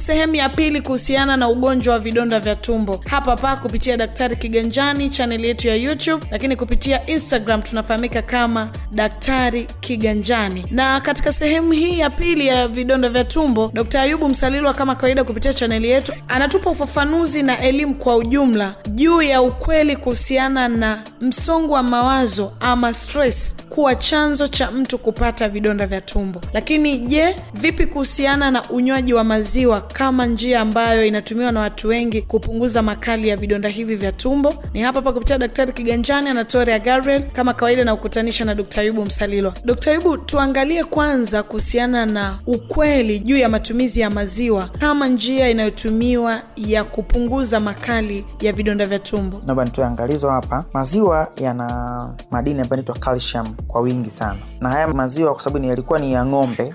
sehemu ya pili kuhusiana na ugonjwa wa vidonda vya tumbo hapa pa kupitia Daktari Kiganjani chaneli yetu ya YouTube, lakini kupitia Instagram tunafahamika kama Daktari Kiganjani. Na katika sehemu hii ya pili ya vidonda vya tumbo, Dkt. Ayubu Msalilwa kama kawaida kupitia chaneli yetu anatupa ufafanuzi na elimu kwa ujumla juu ya ukweli kuhusiana na msongo wa mawazo ama stress kuwa chanzo cha mtu kupata vidonda vya tumbo. Lakini je, vipi kuhusiana na unywaji wa maziwa kama njia ambayo inatumiwa na watu wengi kupunguza makali ya vidonda hivi vya tumbo? Ni hapa hapa kupitia Daktari Kiganjani Anatoria Gabriel kama kawaida na kukutanisha na Dkt. Ayubu Msalilo. Dkt. yubu tuangalie kwanza kuhusiana na ukweli juu ya matumizi ya maziwa kama njia inayotumiwa ya kupunguza makali ya vidonda vya tumbo. naomba nitoe angalizo hapa maziwa yana madini ambayo inaitwa calcium kwa wingi sana. Na haya maziwa kwa sababu yalikuwa ni ya ng'ombe.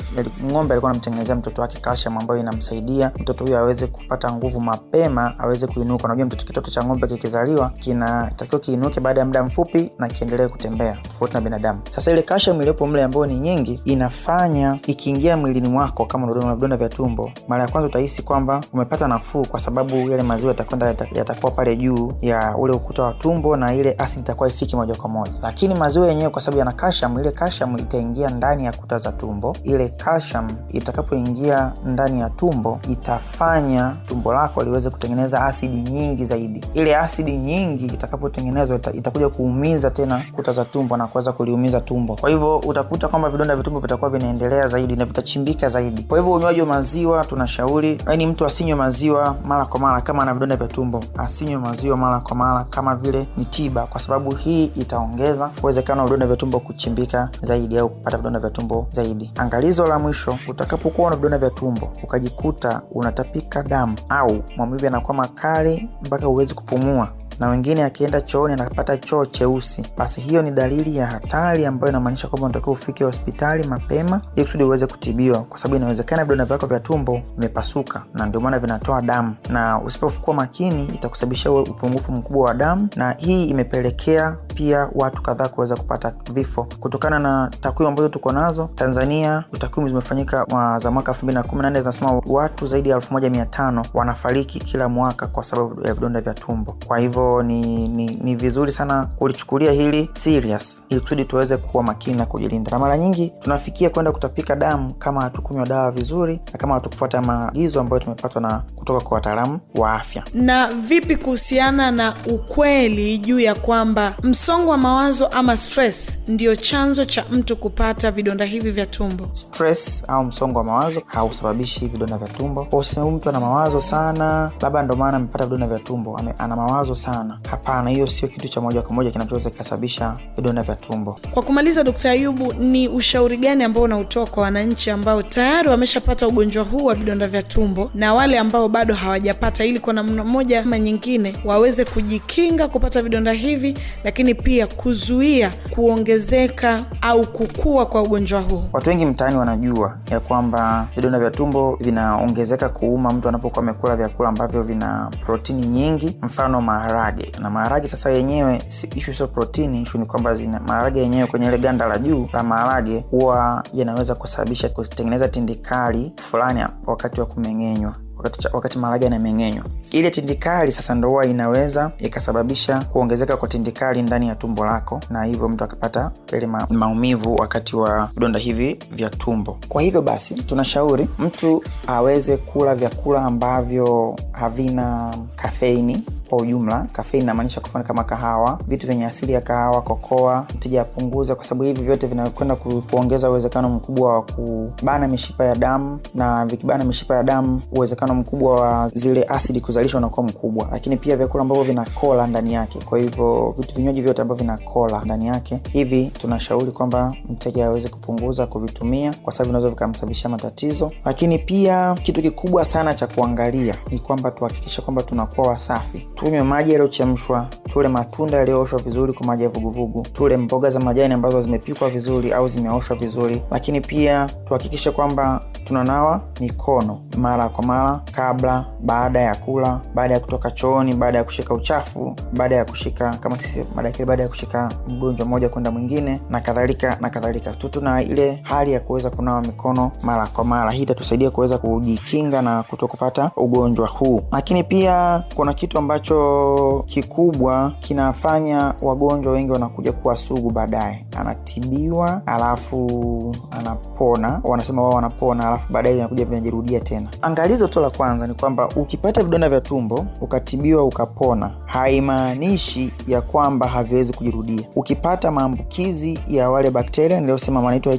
Ng'ombe alikuwa anamtengenezea mtoto wake calcium ambayo inamsaidia mtoto huyo aweze kupata nguvu mapema aweze kuinuka. Unajua mtoto kitoto cha ng'ombe kikizaliwa kinatakiwa kiinuke baada ya muda mfupi na kiendelee kutembea tofauti na binadamu. Sasa ile calcium iliyopo mle ambayo ni nyingi inafanya ikiingia mwilini mwako kama una vidonda vya tumbo mara ya kwanza utahisi kwamba umepata nafuu kwa sababu yale maziwa yatakwenda yatakuwa pale juu ya ule ukuta wa tumbo na ile asidi itakuwa ifiki moja kwa moja. Lakini maziwa yenyewe kwa sababu yana calcium ile calcium itaingia ndani ya kuta za tumbo. Ile calcium itakapoingia ndani ya tumbo itafanya tumbo lako liweze kutengeneza asidi nyingi zaidi. Ile asidi nyingi itakapotengenezwa ita, itakuja kuumiza tena kuta za tumbo na kuweza kuliumiza tumbo. Kwa hivyo utakuta kwamba vidonda vya tumbo vitakuwa vinaendelea zaidi na vitachimbika zaidi. Kwa hivyo unywaji wa maziwa tunashauri yaani mtu asinywe maziwa mara kwa mara kama ana vidonda vya tumbo asinywe maziwa mara kwa mara kama vile ni tiba kwa sababu hii itaongeza uwezekano wa vidonda vya tumbo kuchimbika zaidi au kupata vidonda vya tumbo zaidi. Angalizo la mwisho utakapokuwa na vidonda vya tumbo ukajikuta unatapika damu au maumivu yanakuwa makali mpaka huwezi kupumua na wengine akienda chooni anapata choo cheusi. Basi hiyo ni dalili ya hatari ambayo inamaanisha kwamba unatakiwa ufike hospitali mapema ili kusudi uweze kutibiwa kwa sababu inawezekana vidonda vyako vya tumbo vimepasuka na ndio maana vinatoa damu. Na usipokuwa makini itakusababisha uwe upungufu mkubwa wa damu na hii imepelekea pia watu kadhaa kuweza kupata vifo. Kutokana na takwimu ambazo tuko nazo tanzania takwimu zimefanyika za mwaka 218 zinasema watu zaidi ya 1500 wanafariki kila mwaka kwa sababu ya vidonda vya tumbo. Kwa hivyo ni, ni, ni vizuri sana kulichukulia hili serious ili kusudi tuweze kuwa makini na kujilinda. Na mara nyingi tunafikia kwenda kutapika damu kama hatukunywa dawa vizuri na kama hatukufuata maagizo ambayo tumepatwa na kutoka kwa wataalamu wa afya. Na vipi kuhusiana na ukweli juu ya kwamba msongo wa mawazo ama stress ndio chanzo cha mtu kupata vidonda hivi vya tumbo? Stress au msongo wa mawazo hausababishi vidonda vya tumbo. Kwa mtu ana mawazo sana labda ndo maana amepata vidonda vya tumbo ana mawazo sana hapana hiyo sio kitu cha moja kwa moja kinachoweza kikasababisha vidonda vya tumbo. Kwa kumaliza dkt ayubu ni ushauri gani ambao unautoa kwa wananchi ambao tayari wameshapata ugonjwa huu wa vidonda vya tumbo na wale ambao bado hawajapata ili kwa namna moja ama nyingine waweze kujikinga kupata vidonda hivi lakini pia kuzuia kuongezeka au kukua kwa ugonjwa huu? Watu wengi mtaani wanajua ya kwamba vidonda vya tumbo vinaongezeka kuuma mtu anapokuwa amekula vyakula ambavyo vina protini nyingi mfano maharage na maharage sasa yenyewe ishu sio protini ishu ni kwamba zina maharage yenyewe kwenye ile ganda la juu la maharage huwa yanaweza kusababisha kutengeneza tindikali fulani wakati wa kumeng'enywa wakati, wakati maharage yanameng'enywa. Ile tindikali sasa ndo huwa inaweza ikasababisha kuongezeka kwa tindikali ndani ya tumbo lako na hivyo mtu akapata ile ma, maumivu wakati wa vidonda hivi vya tumbo. Kwa hivyo basi tunashauri mtu aweze kula vyakula ambavyo havina kafeini kwa ujumla kafeini inamaanisha kwa kama kahawa vitu vyenye asili ya kahawa kokoa mteja apunguze kwa sababu hivi vyote vinakwenda ku, kuongeza uwezekano mkubwa wa kubana mishipa ya damu na vikibana mishipa ya damu uwezekano mkubwa wa zile asidi kuzalishwa unakuwa mkubwa. Lakini pia vyakula ambavyo vina kola ndani yake. Kwa hivyo vitu vinywaji vyote ambavyo vina kola ndani yake hivi tunashauri kwamba mteja aweze kupunguza kuvitumia kwa sababu vinaweza vikamsababishia matatizo. Lakini pia kitu kikubwa sana cha kuangalia ni kwamba tuhakikishe kwamba tunakuwa wasafi tunywe maji yaliyochemshwa tule matunda yaliyooshwa vizuri kwa maji ya vuguvugu, tule mboga za majani ambazo zimepikwa vizuri au zimeoshwa vizuri, lakini pia tuhakikishe kwamba tunanawa mikono mara kwa mara, kabla, baada ya kula, baada ya kutoka chooni, baada ya kushika uchafu, baada ya kushika kama sisi madaktari, baada ya kushika mgonjwa mmoja kwenda mwingine na kadhalika na kadhalika. Tu tuna ile hali ya kuweza kunawa mikono mara kwa mara, hii itatusaidia kuweza kujikinga na kuto kupata ugonjwa huu. Lakini pia kuna kitu ambacho kikubwa kinafanya wagonjwa wengi wanakuja kuwa sugu baadaye, anatibiwa alafu anapona, wanasema wao wanapona, alafu baadaye inakuja vinajirudia tena. Angalizo tu la kwanza ni kwamba ukipata vidonda vya tumbo ukatibiwa ukapona, haimaanishi ya kwamba haviwezi kujirudia. Ukipata maambukizi ya wale bakteria niliyosema wanaitwa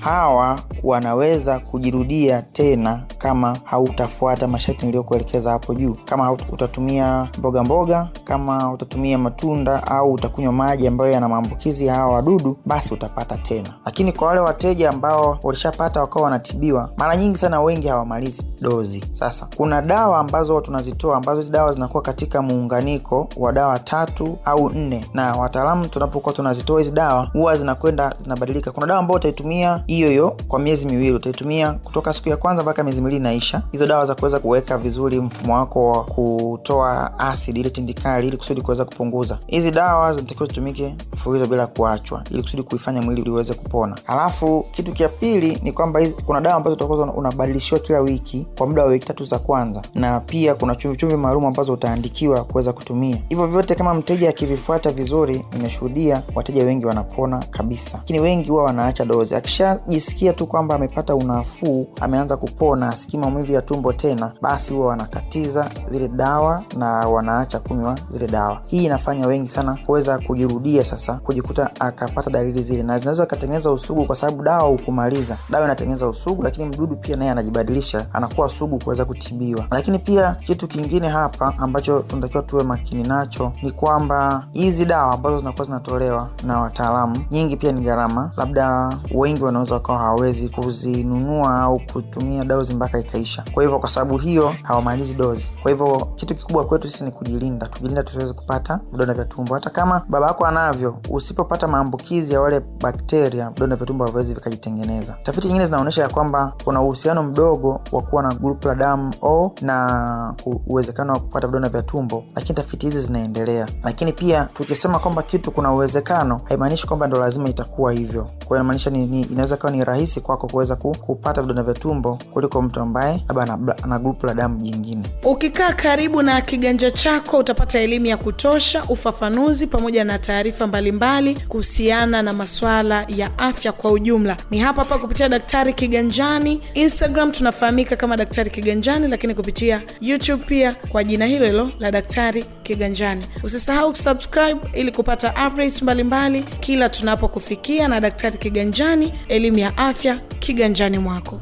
hawa wanaweza kujirudia tena kama hautafuata masharti niliyokuelekeza hapo juu, kama utatumia mboga mboga, kama utatumia matunda au utakunywa maji ambayo yana maambukizi ya hawa wadudu, basi utapata tena. Lakini kwa wale wateja ambao walishapata wakawa wanatibiwa, mara nyingi sana wengi hawamalizi dozi. Sasa kuna dawa ambazo tunazitoa ambazo hizi dawa zinakuwa katika muunganiko wa dawa tatu au nne, na wataalamu tunapokuwa tunazitoa hizi dawa huwa zinakwenda zinabadilika. Kuna dawa ambayo utaitumia hiyo hiyo kwa miezi miwili, utaitumia kutoka siku ya kwanza mpaka miezi miwili inaisha. Hizo dawa za kuweza kuweka vizuri mfumo wako wa kutoa asidi ile tindikali, ili kusudi kuweza kupunguza. Hizi dawa zinatakiwa zitumike mfululizo bila kuachwa, ili kusudi kuifanya mwili uweze kupona. Alafu kitu cha pili ni kwamba kuna dawa ambazo utakuwa unabadilishiwa kila wiki kwa muda wa wiki tatu za kwanza, na pia kuna chumvichumvi chumvi maalum ambazo utaandikiwa kuweza kutumia. Hivyo vyote kama mteja akivifuata vizuri, nimeshuhudia wateja wengi wanapona kabisa, lakini wengi huwa wanaacha dozi. Akishajisikia tu kwamba amepata unafuu, ameanza kupona, asikii maumivu ya tumbo tena, basi huwa wanakatiza zile dawa na wanaacha kunywa zile dawa. Hii inafanya wengi sana kuweza kujirudia, sasa kujikuta akapata dalili zile, na zinaweza akatengeneza usugu, kwa sababu dawa hukumaliza. Dawa inatengeneza usugu, lakini mdudu pia naye anajibadilisha, anakuwa sugu kuweza kutibiwa. Lakini pia kitu kingine hapa ambacho tunatakiwa tuwe makini nacho ni kwamba hizi dawa ambazo zinakuwa zinatolewa na wataalamu, nyingi pia ni gharama, labda wengi wanaweza wakawa hawawezi kuzinunua au kutumia dozi mpaka ikaisha. Kwa hivyo, kwa sababu hiyo hawamalizi dozi. Kwa hivyo, kitu kikubwa kwetu sisi ni kujilinda, tujilinda tusiweze kupata vidonda vya tumbo. Hata kama baba yako anavyo, usipopata maambukizi ya wale bakteria, vidonda vya tumbo haviwezi vikajitengeneza. Tafiti nyingine zinaonyesha ya kwamba kuna uhusiano mdogo wa kuwa na grupu la damu O na uwezekano wa kupata vidonda vya tumbo, lakini tafiti hizi zinaendelea. Lakini pia tukisema kwamba kitu kuna uwezekano, haimaanishi kwamba ndo lazima itakuwa hivyo. Kwa hiyo inamaanisha ni, ni, inaweza kawa ni rahisi kwako kuweza kupata vidonda vya tumbo kuliko mtu ambaye labda ana, ana grupu la damu jingine. Ukikaa karibu na kiganja chako utapata elimu ya kutosha, ufafanuzi pamoja na taarifa mbalimbali kuhusiana na maswala ya afya kwa ujumla. Ni hapa hapa kupitia Daktari Kiganjani. Instagram tunafahamika kama Daktari Kiganjani, lakini kupitia YouTube pia kwa jina hilo hilo la Daktari Kiganjani. Usisahau kusubscribe ili kupata updates mbalimbali kila tunapokufikia. Na Daktari Kiganjani, elimu ya afya kiganjani mwako.